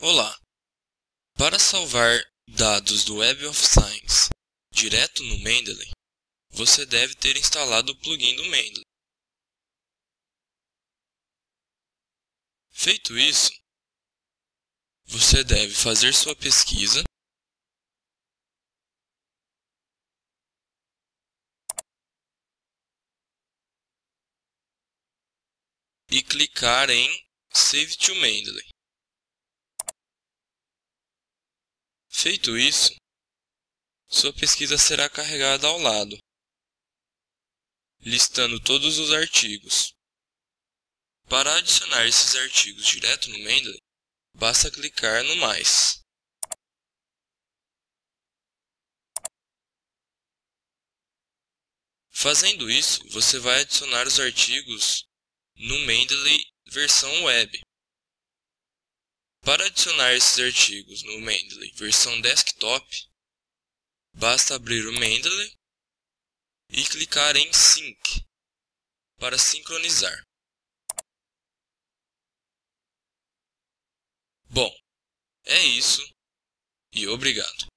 Olá! Para salvar dados do Web of Science direto no Mendeley, você deve ter instalado o plugin do Mendeley. Feito isso, você deve fazer sua pesquisa e clicar em Save to Mendeley. Feito isso, sua pesquisa será carregada ao lado, listando todos os artigos. Para adicionar esses artigos direto no Mendeley, basta clicar no Mais. Fazendo isso, você vai adicionar os artigos no Mendeley versão web. Para adicionar esses artigos no Mendeley versão desktop, basta abrir o Mendeley e clicar em Sync para sincronizar. Bom, é isso e obrigado.